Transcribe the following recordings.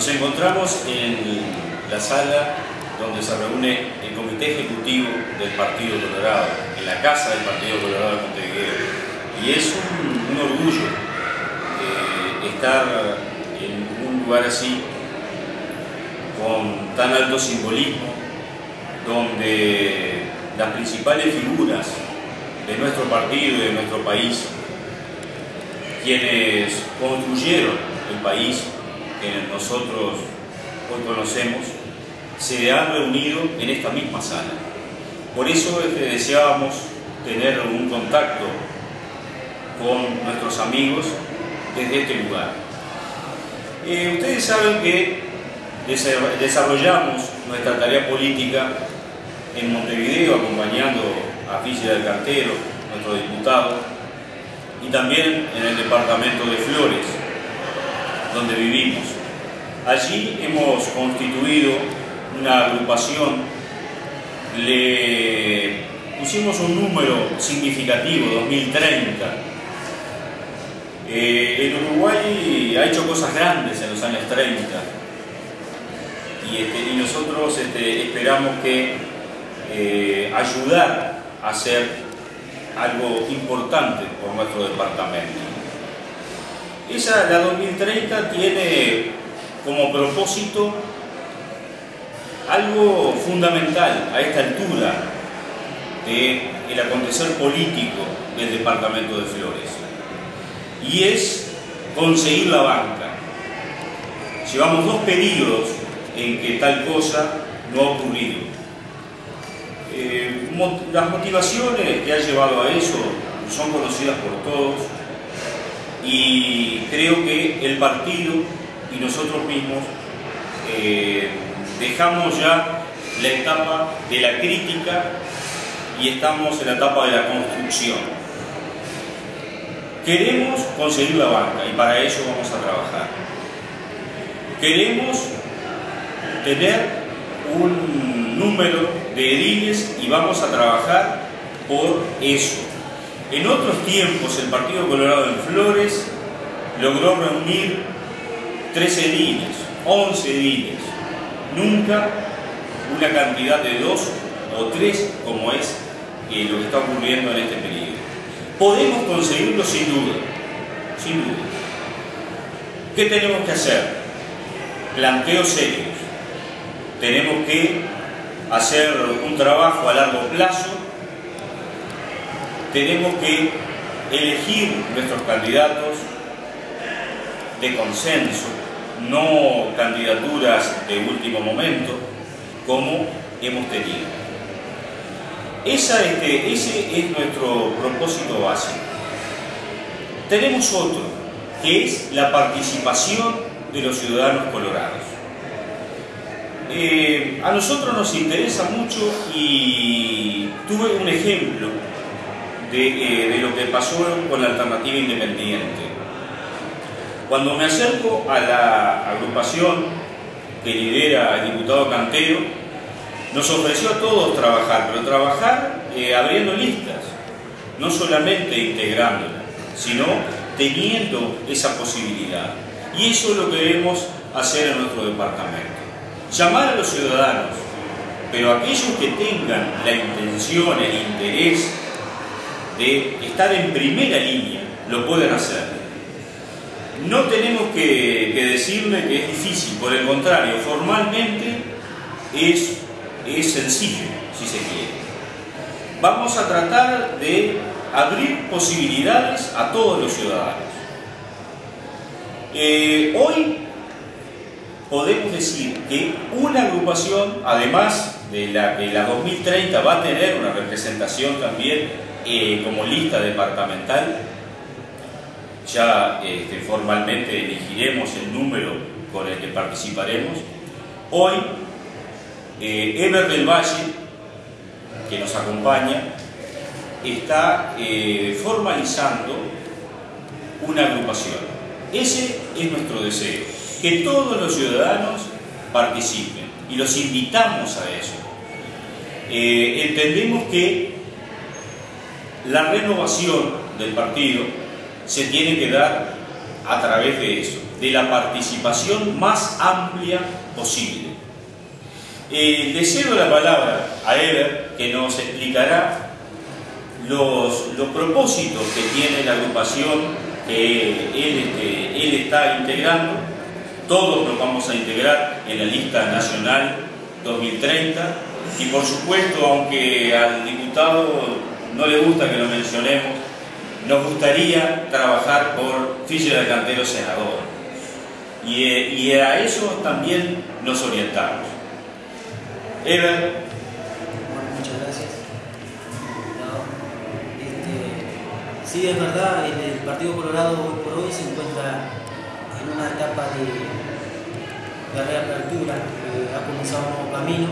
Nos encontramos en la sala donde se reúne el Comité Ejecutivo del Partido Colorado, en la casa del Partido Colorado de Montevideo. Y es un, orgullo eh, estar en un lugar así, con tan alto simbolismo, donde las principales figuras de nuestro partido y de nuestro país, quienes construyeron el país que nosotros hoy conocemos, se han reunido en esta misma sala. Por eso deseábamos tener un contacto con nuestros amigos desde este lugar. Eh, ustedes saben que desarrollamos nuestra tarea política en Montevideo acompañando a Física del Cartero, nuestro diputado, y también en el departamento de Flores, donde vivimos. Allí hemos constituido una agrupación, le pusimos un número significativo, 2030. Eh, el Uruguay ha hecho cosas grandes en los años 30 y, este, nosotros este, esperamos que eh, ayudar a hacer algo importante por nuestro departamento. Esa, la 2030, tiene como propósito algo fundamental a esta altura del acontecer político del departamento de Flores y es conseguir la banca. Llevamos dos periodos en que tal cosa no ha ocurrido. Eh, las motivaciones que ha llevado a eso son conocidas por todos y creo que el partido y nosotros mismos eh, dejamos ya la etapa de la crítica y estamos en la etapa de la construcción. Queremos conseguir la banca y para eso vamos a trabajar. Queremos tener un número de ediles y vamos a trabajar por eso. En otros tiempos el Partido Colorado en Flores logró reunir tres ediles, 11 ediles, nunca una cantidad de dos o tres como es lo que está ocurriendo en este periodo. Podemos conseguirlo sin duda, sin duda. ¿Qué tenemos que hacer? Planteos serios. Tenemos que hacer un trabajo a largo plazo. Tenemos que elegir nuestros candidatos de consenso, no candidaturas de último momento, como hemos tenido. Esa, este, ese es nuestro propósito básico. Tenemos otro, que es la participación de los ciudadanos colorados. Eh, a nosotros nos interesa mucho y tuve un ejemplo de, eh, de lo que pasó con la alternativa independiente. Cuando me acerco a la agrupación que lidera el diputado Cantero, nos ofreció a todos trabajar, pero trabajar eh, abriendo listas, no solamente integrándolas, sino teniendo esa posibilidad. Y eso es lo que debemos hacer en nuestro departamento. Llamar a los ciudadanos, pero aquellos que tengan la intención, el interés de estar en primera línea, lo pueden hacer. No tenemos que, decirle que es difícil, por el contrario, formalmente es, es sencillo, si se quiere. Vamos a tratar de abrir posibilidades a todos los ciudadanos. Eh, hoy podemos decir que una agrupación, además de la que la 2030 va a tener una representación también como lista departamental, ya este, formalmente elegiremos el número con el que participaremos. Hoy, eh, Eber del Valle, que nos acompaña, está eh, formalizando una agrupación. Ese es nuestro deseo, que todos los ciudadanos participen y los invitamos a eso. Eh, entendemos que la renovación del partido se tiene que dar a través de eso. de la participación más amplia posible. Eh, la palabra a Ever, que nos explicará los, los propósitos que tiene la agrupación que él, este, él está integrando. Todos nos vamos a integrar en la lista nacional 2030 y por supuesto, aunque al diputado no le gusta que lo mencionemos, nos gustaría trabajar por Fischer Cantero senador. Y, eh, y, a eso también nos orientamos. Ever. muchas gracias. Este, sí, es verdad, el, Partido Colorado hoy por hoy se encuentra en una etapa de, de reapertura, ha comenzado un nuevo camino.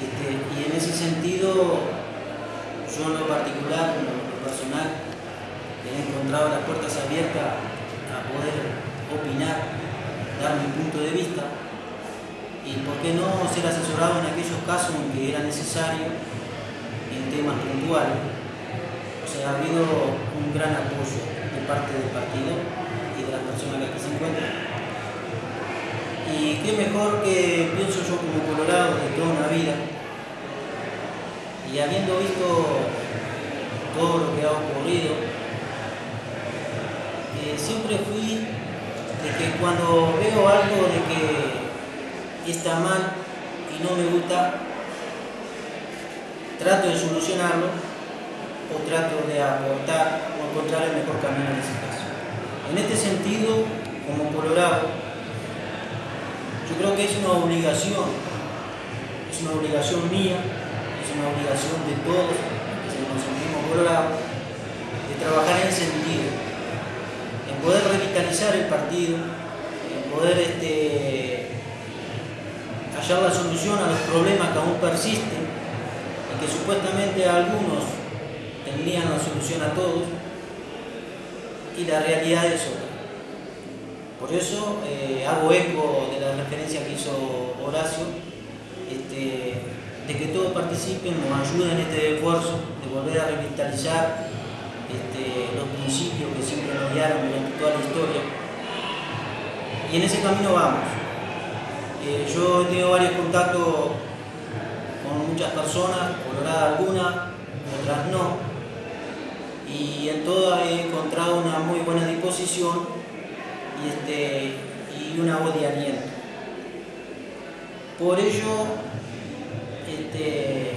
Este, y en ese sentido, yo en lo particular, en lo personal, he encontrado las puertas abiertas a poder opinar, dar mi punto de vista y por qué no ser asesorado en aquellos casos en que era necesario en temas puntuales. O sea, ha habido un gran apoyo de parte del partido y de las personas que aquí se encuentran. Y qué mejor que pienso yo como colorado de toda una vida y habiendo visto todo lo que ha ocurrido siempre fui de que cuando veo algo de que está mal y no me gusta, trato de solucionarlo o trato de aportar o encontrar el mejor camino en ese caso. En este sentido, como colorado, yo creo que es una obligación, es una obligación mía, una obligación de todos que nos sentimos colorados, de trabajar en sentido poder revitalizar el partido, en poder este, hallar la solución a los problemas que aún persisten y que supuestamente algunos tendrían la solución a todos y la realidad es otra. Por eso eh, hago eco de la referencia que hizo Horacio, este, de que todos participen, nos ayuden en este esfuerzo de volver a revitalizar este, los principios que siempre nos guiaron durante toda la historia. Y en ese camino vamos. Eh, yo he tenido varios contactos con muchas personas, coloradas algunas, otras no, y en todas he encontrado una muy buena disposición y, este, y una voz de aliento. Por ello, este,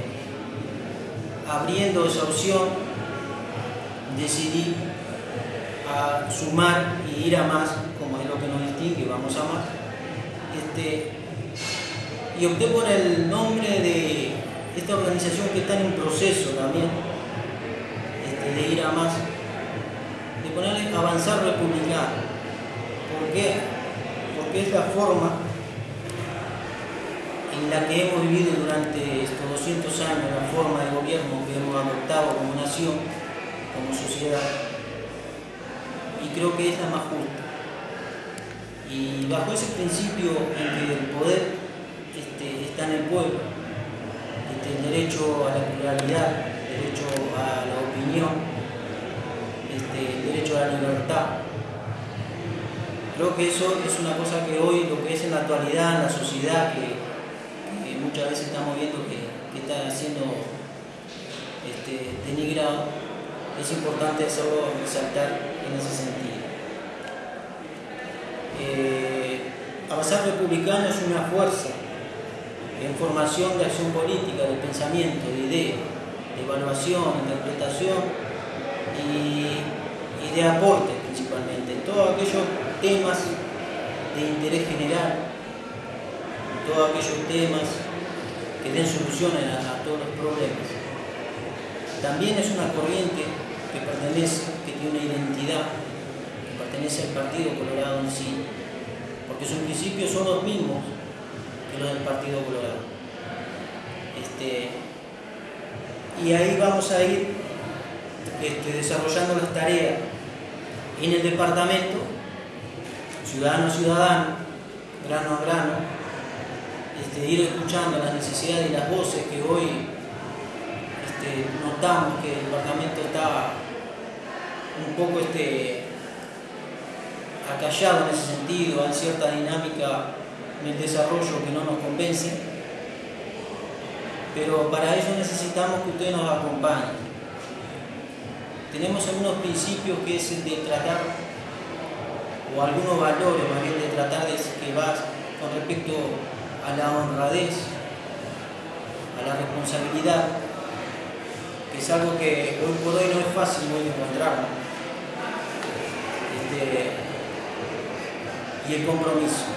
abriendo esa opción, decidí sumar y ir a más, como es lo que nos distingue, vamos a más. Este, y opté por el nombre de esta organización que está en un proceso también, este, de ir a más, de ponerle avanzar republicano. ¿Por qué? Porque es la forma en la que hemos vivido durante estos 200 años, la forma de gobierno que hemos adoptado como nación, como sociedad y creo que es la más justa. Y bajo ese principio en que el poder este, está en el pueblo, este, el derecho a la pluralidad, el derecho a la opinión, este, el derecho a la libertad, creo que eso es una cosa que hoy, lo que es en la actualidad, en la sociedad, que, muchas veces estamos viendo que, está siendo este, denigrado, es importante hacerlo resaltar en ese sentido. Eh, avanzar republicano es una fuerza en formación de acción política, de pensamiento, de idea, de evaluación, interpretación y, y de aporte principalmente. Todos aquellos temas de interés general, todos aquellos temas que den soluciones a todos los problemas. También es una corriente que pertenece, que tiene una identidad, que pertenece al Partido Colorado en sí, porque sus principios son los mismos que los del Partido Colorado. Este, y ahí vamos a ir este, desarrollando las tareas en el departamento, ciudadano a ciudadano, grano a grano, este, ir escuchando las necesidades y las voces que hoy este, notamos que el departamento está un poco este, acallado en ese sentido, hay cierta dinámica en el desarrollo que no nos convence, pero para eso necesitamos que ustedes nos acompañen. Tenemos algunos principios que es el de tratar, o algunos valores más bien de tratar de que va con respecto a la honradez, a la responsabilidad, que es algo que hoy por hoy no es fácil de encontrar. Este, y el compromiso.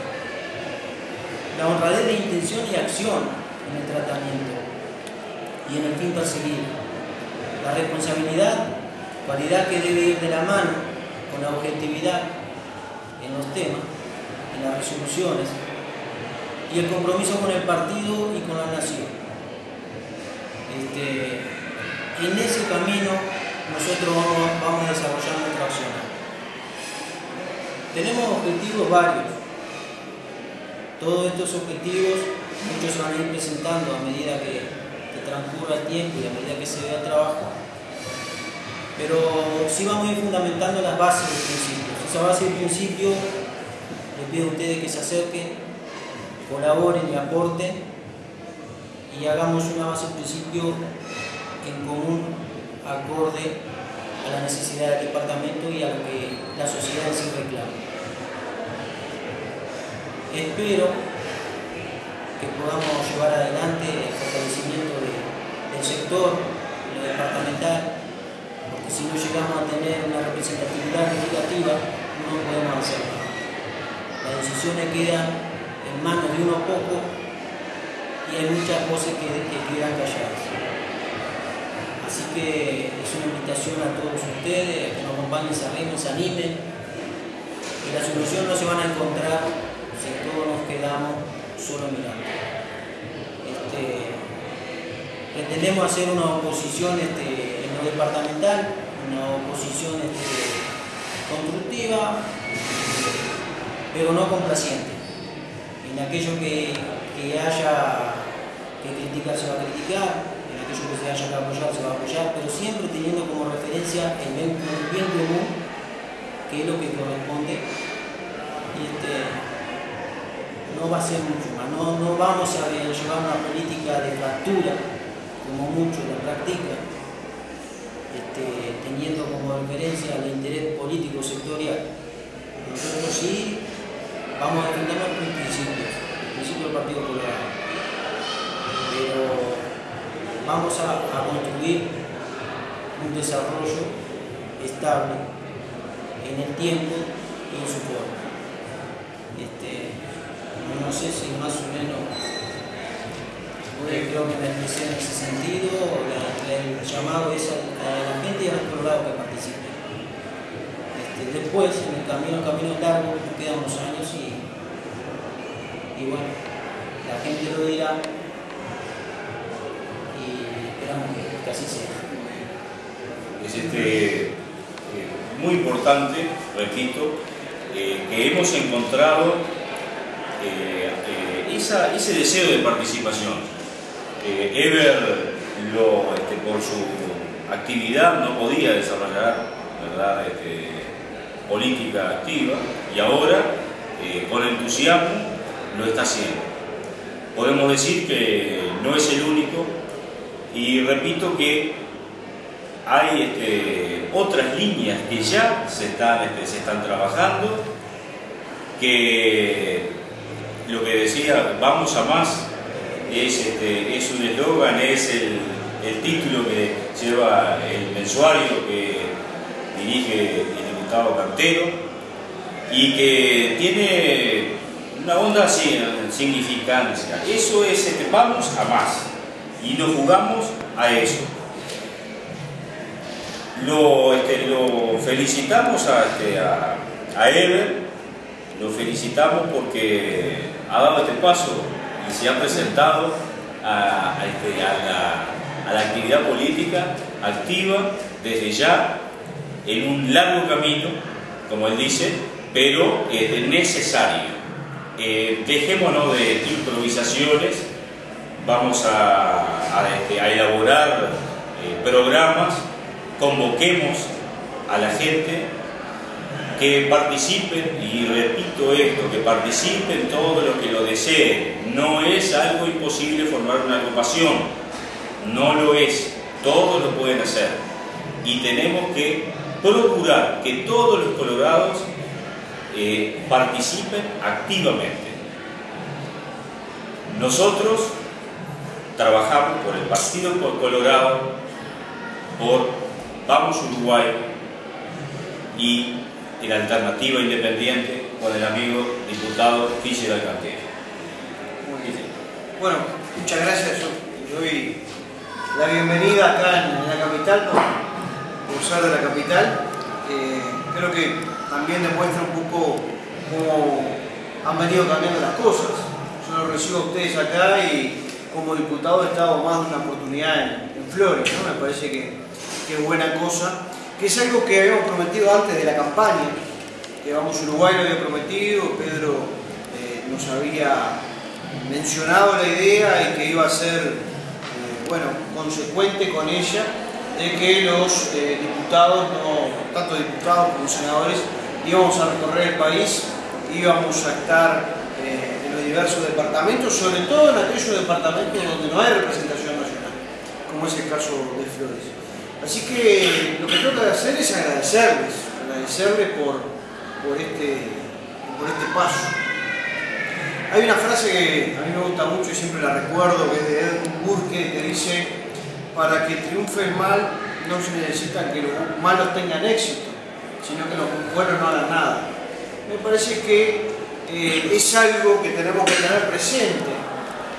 La honradez de intención y acción en el tratamiento y en el fin perseguido. La responsabilidad, cualidad que debe ir de la mano con la objetividad en los temas, en las resoluciones, y el compromiso con el partido y con la nación. Este, en ese camino nosotros vamos, vamos a desarrollar nuestra acción. Tenemos objetivos varios. Todos estos objetivos, muchos se van a ir presentando a medida que, que transcurra el tiempo y a medida que se vea el trabajo. Pero sí vamos a ir fundamentando las bases del principio. Esa base del principio, les pido a ustedes que se acerquen colaboren y aporten y hagamos una base principio en común acorde a la necesidad del departamento y a lo que la sociedad sí reclama. Espero que podamos llevar adelante el fortalecimiento del sector, departamental, porque si no llegamos a tener una representatividad legislativa, no podemos hacerlo. Las decisiones quedan manos de uno poco y hay muchas voces que, que quedan calladas. Así que es una invitación a todos ustedes que nos acompañen, arrimen, se animen, que la solución no se van a encontrar si todos nos quedamos solo mirando. Este, pretendemos hacer una oposición este, en lo departamental, una oposición este, constructiva, pero no complaciente en aquello que, haya que criticar se va a criticar, en aquello que se haya que apoyar se va a apoyar, pero siempre teniendo como referencia el bien, común, que es lo que corresponde. Este, no va a ser mucho más, no, no vamos a llevar una política de fractura, como muchos la practican, este, teniendo como referencia el interés político sectorial. Nosotros sí vamos a defender nuestros principios, el principio del Partido Colorado. Pero vamos a, construir un desarrollo estable en el tiempo y en su forma. Este, no sé si más o menos creo que me expresé en ese sentido, el llamado es a, la gente y a los que participen. Este, después, en el camino, camino largo, quedan unos años y y bueno, la gente lo dirá y esperamos que, así sea. Es este, eh, muy importante, repito, eh, que hemos encontrado eh, ese deseo de participación. Ever, este, por su actividad, no podía desarrollar ¿verdad? Este, política activa y ahora, con entusiasmo, lo está haciendo. Podemos decir que no es el único y repito que hay este, otras líneas que ya se están, este, se están trabajando, que lo que decía, vamos a más, es, este, es un eslogan, es el, el título que lleva el mensuario que dirige el diputado Cartero y que tiene una onda significancia. Eso es, este, vamos a más y nos jugamos a eso. Lo, este, felicitamos a, este, lo felicitamos porque ha dado este paso y se ha presentado a, este, la, la, actividad política activa desde ya en un largo camino, como él dice, pero es necesario. Eh, dejémonos de improvisaciones, vamos a, este, elaborar eh, programas, convoquemos a la gente que participen, y repito esto, que participen todos los que lo deseen. No es algo imposible formar una agrupación, no lo es, todos lo pueden hacer. Y tenemos que procurar que todos los colorados participen activamente. Nosotros trabajamos por el Partido Colorado, por Vamos Uruguay y en Alternativa Independiente con el amigo diputado Fischer Alcantara. Muy bien. Bueno, muchas gracias. Yo doy la bienvenida acá en, la capital, por, de la capital. Eh, creo que también demuestra un poco cómo han venido cambiando las cosas. Yo los recibo a ustedes acá y como diputado he estado más de una oportunidad en, Flores, ¿no? me parece que, es buena cosa, que es algo que habíamos prometido antes de la campaña, que vamos Uruguay lo había prometido, Pedro eh, nos había mencionado la idea y que iba a ser eh, bueno, consecuente con ella de que los eh, diputados, no, tanto diputados como senadores, íbamos a recorrer el país, íbamos a estar diversos departamentos, sobre todo en aquellos departamentos donde no hay representación nacional, como es el caso de Flores. Así que lo que toca hacer es agradecerles, agradecerles por, por, este, por este paso. Hay una frase que a mí me gusta mucho y siempre la recuerdo, que es de Edmund Burke, que dice, para que triunfe el mal no se necesita que los malos tengan éxito, sino que los buenos no hagan nada. Me parece que eh, es algo que tenemos que tener presente.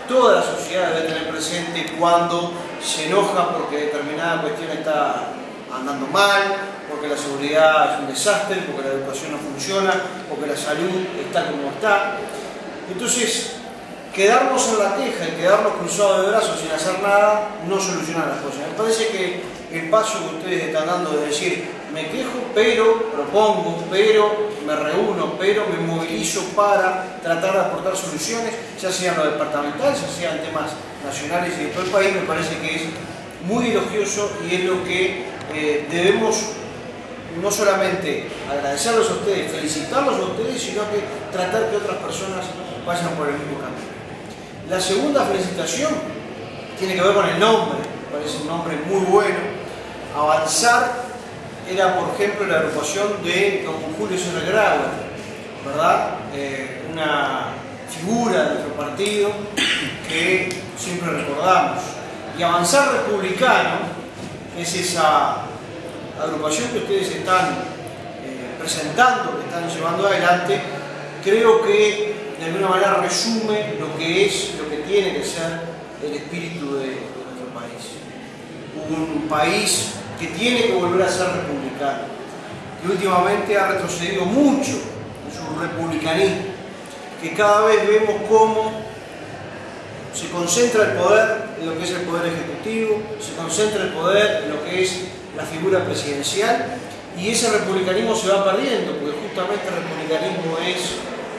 Toda la sociedad debe tener presente cuando se enoja porque determinada cuestión está andando mal, porque la seguridad es un desastre, porque la educación no funciona, porque la salud está como está. Entonces, quedarnos en la queja y quedarnos cruzados de brazos sin hacer nada no soluciona las cosas. Me parece que el paso que ustedes están dando de decir, me quejo, pero propongo, pero me reúno, pero me movilizo para tratar de aportar soluciones, ya sean los departamentales, ya sean temas nacionales y de todo el país, me parece que es muy elogioso y es lo que eh, debemos no solamente agradecerlos a ustedes, felicitarlos a ustedes, sino que tratar que otras personas vayan por el mismo camino. La segunda felicitación tiene que ver con el nombre, parece un nombre muy bueno, avanzar era, por ejemplo, la agrupación de don Julio Serra ¿verdad? Eh, una figura de nuestro partido que siempre recordamos. Y Avanzar Republicano es esa agrupación que ustedes están eh, presentando, que están llevando adelante, creo que de alguna manera resume lo que es, lo que tiene que ser el espíritu de nuestro país. Un país que tiene que volver a ser republicano, que últimamente ha retrocedido mucho en su republicanismo, que cada vez vemos cómo se concentra el poder en lo que es el poder ejecutivo, se concentra el poder en lo que es la figura presidencial y ese republicanismo se va perdiendo, porque justamente el republicanismo es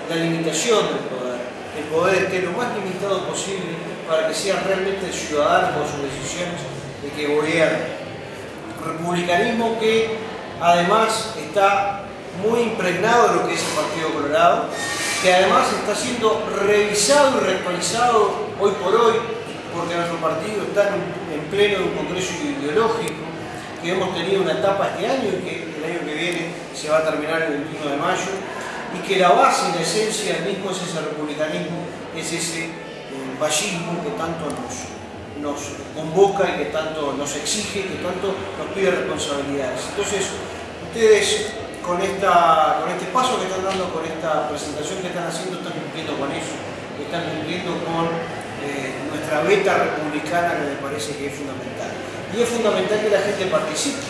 la limitación del poder. El poder esté lo más limitado posible para que sea realmente el ciudadano con sus decisiones el que gobierna republicanismo que además está muy impregnado de lo que es el Partido Colorado, que además está siendo revisado y reactualizado hoy por hoy, porque nuestro partido está en, pleno de un congreso ideológico, que hemos tenido una etapa este año y que el año que viene se va a terminar el 21 de mayo, y que la base y la esencia del mismo es ese republicanismo, es ese eh, fascismo que tanto nos, nos convoca y que tanto nos exige, que tanto nos pide responsabilidades. Entonces, ustedes con, esta, con este paso que están dando, con esta presentación que están haciendo, están cumpliendo con eso, están cumpliendo con eh, nuestra beta republicana que me parece que es fundamental. Y es fundamental que la gente participe,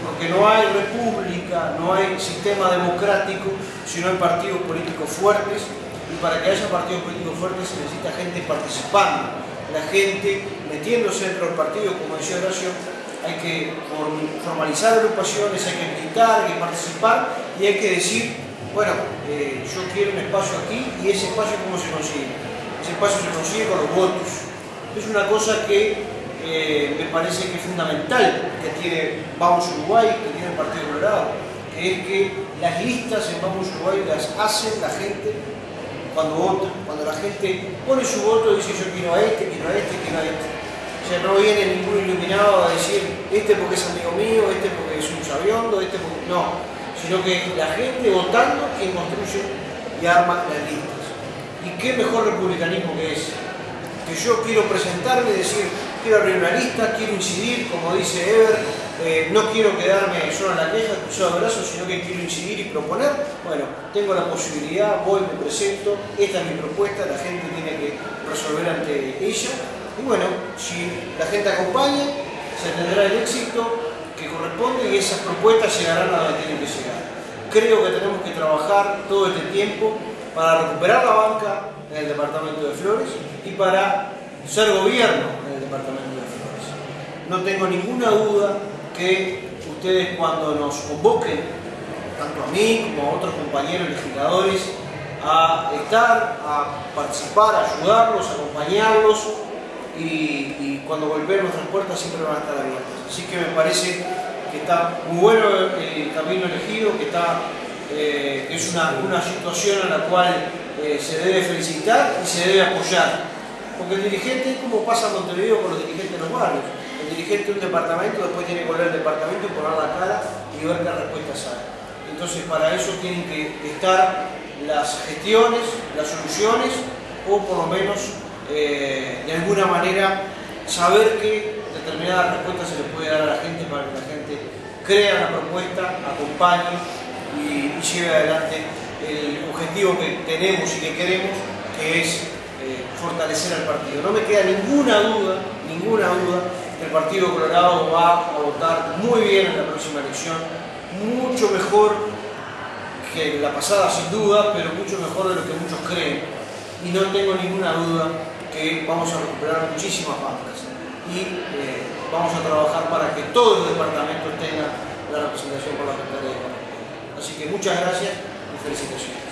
porque no hay república, no hay sistema democrático si no hay partidos políticos fuertes, y para que haya partidos políticos fuertes se necesita gente participando la gente metiéndose dentro del partido, como decía Horacio, hay que formalizar agrupaciones, hay que gritar, hay que participar y hay que decir, bueno, eh, yo quiero un espacio aquí y ese espacio cómo se consigue. Ese espacio se consigue con los votos. Es una cosa que eh, me parece que es fundamental que tiene Vamos Uruguay, que tiene el Partido Colorado, que es que las listas en Vamos Uruguay las hacen la gente cuando vota, cuando la gente pone su voto y dice yo quiero a este, quiero a este, quiero a este. O sea, no viene ningún iluminado a decir este porque es amigo mío, este porque es un sabiondo, este porque... No, sino que la gente votando quien construye y arma las listas. ¿Y qué mejor republicanismo que ese? Que yo quiero presentarme y decir, quiero abrir una lista, quiero incidir, como dice Ever, eh, no quiero quedarme solo en la queja, cruzado de brazos, sino que quiero incidir y proponer. Bueno, tengo la posibilidad, voy, me presento, esta es mi propuesta, la gente tiene que resolver ante ella. Y bueno, si la gente acompaña, se tendrá el éxito que corresponde y esas propuestas llegarán a donde tienen que llegar. Creo que tenemos que trabajar todo este tiempo para recuperar la banca en el departamento de Flores y para ser gobierno en el departamento de Flores. No tengo ninguna duda que ustedes cuando nos convoquen, tanto a mí como a otros compañeros legisladores, a estar, a participar, a ayudarlos, a acompañarlos y, cuando golpeen nuestras puertas siempre van a estar abiertas. Así que me parece que está muy bueno el camino elegido, que está eh, es una, una, situación a la cual eh, se debe felicitar y se debe apoyar. Porque el dirigente, como pasa en Montevideo con los dirigentes de los barrios, el dirigente de un departamento después tiene que volver al departamento y poner la cara y ver qué respuestas hay. Entonces para eso tienen que estar las gestiones, las soluciones o por lo menos eh, de alguna manera saber que determinadas respuestas se les puede dar a la gente para que la gente crea la propuesta, acompañe y, lleve adelante el objetivo que tenemos y que queremos, que es eh, fortalecer al partido. No me queda ninguna duda, ninguna duda el Partido Colorado va a votar muy bien en la próxima elección, mucho mejor que la pasada sin duda, pero mucho mejor de lo que muchos creen. Y no tengo ninguna duda que vamos a recuperar muchísimas bancas y eh, vamos a trabajar para que todos los departamentos tengan la representación por la Secretaría de Así que muchas gracias y felicitaciones.